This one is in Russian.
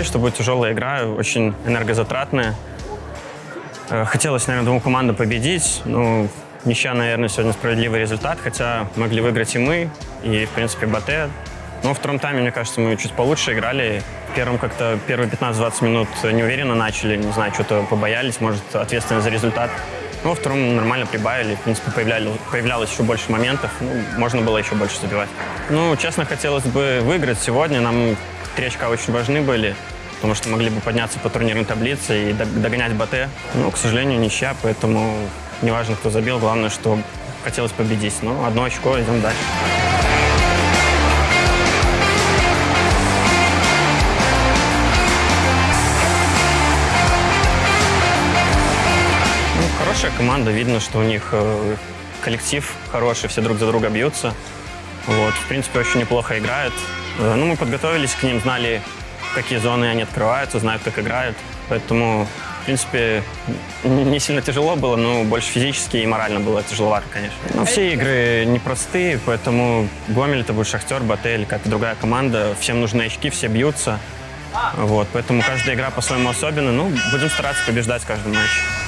понимали, что будет тяжелая игра, очень энергозатратная. Э, Хотелось, наверное, двум командам победить. Ну, ничья, наверное, сегодня справедливый результат, хотя могли выиграть и мы, и, в принципе, Батэ. Но во втором тайме, мне кажется, мы чуть получше играли. В первом как-то первые 15-20 минут неуверенно начали, не знаю, что-то побоялись, может, ответственность за результат. Но во втором нормально прибавили, в принципе, появлялись, появлялось еще больше моментов, ну, можно было еще больше забивать. Ну, честно, хотелось бы выиграть сегодня, нам три очка очень важны были, потому что могли бы подняться по турнирной таблице и дог- догонять Батэ. Но, к сожалению, ничья, поэтому неважно, кто забил, главное, что хотелось победить. Ну, одно очко, идем дальше. Ну, хорошая команда, видно, что у них э, коллектив хороший, все друг за друга бьются. Вот, в принципе, очень неплохо играют. Э, ну, мы подготовились к ним, знали, какие зоны они открываются, знают, как играют. Поэтому, в принципе, не сильно тяжело было, но больше физически и морально было тяжеловато, конечно. Но все игры непростые, поэтому Гомель это будет Шахтер, Батель, какая-то другая команда. Всем нужны очки, все бьются. Вот, поэтому каждая игра по-своему особенная. Ну, будем стараться побеждать в каждом матче.